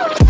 Woo!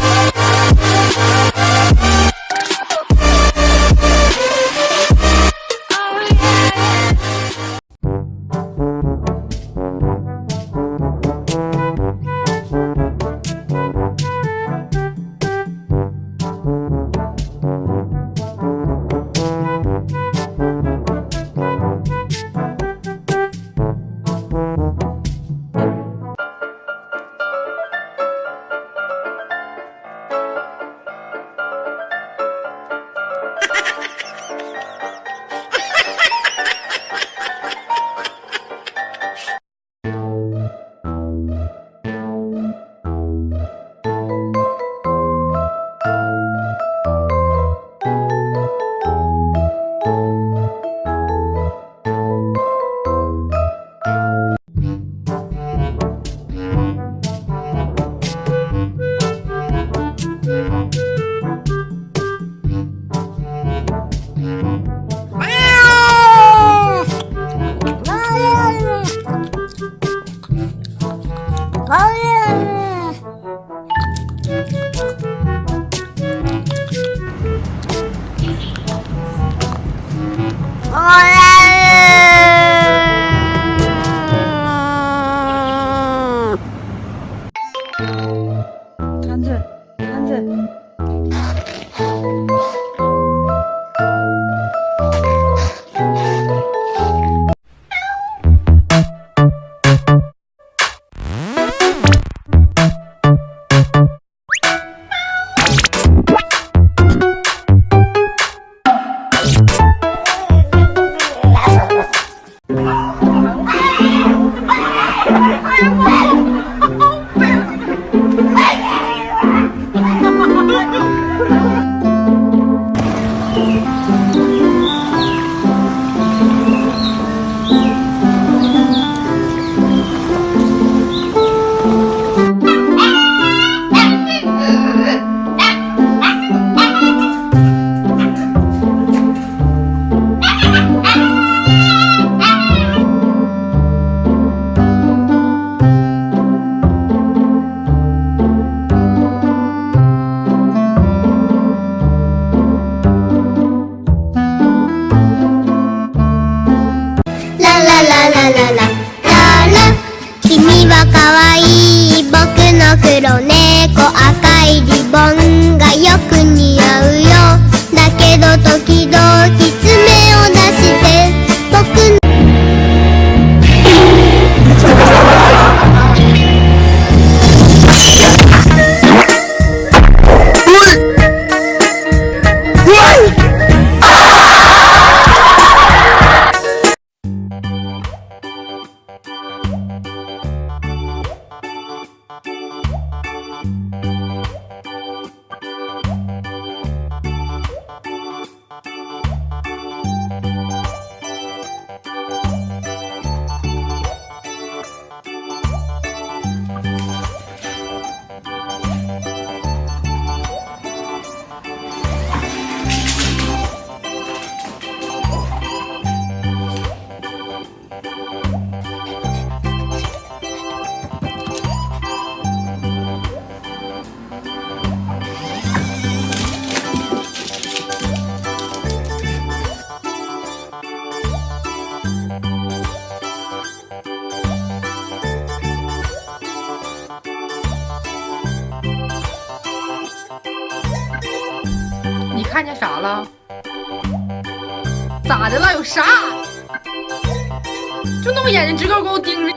단순 단순 看见啥了？咋的了？有啥？就那么眼睛直勾勾盯着。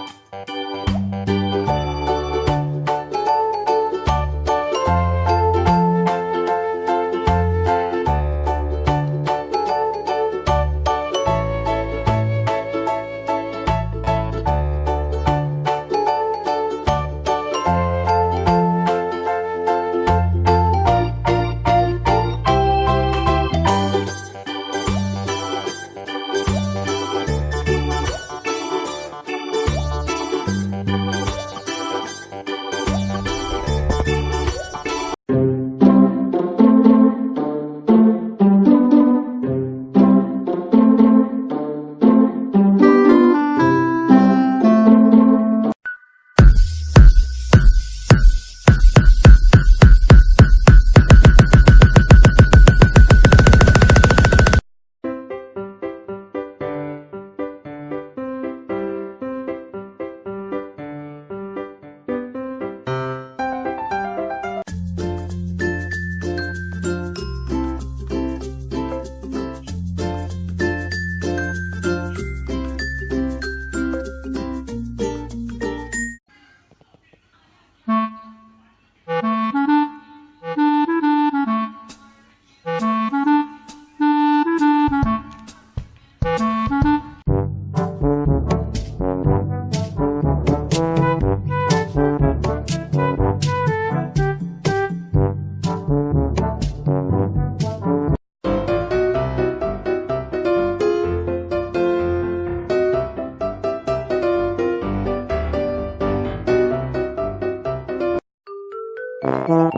Thank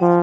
you.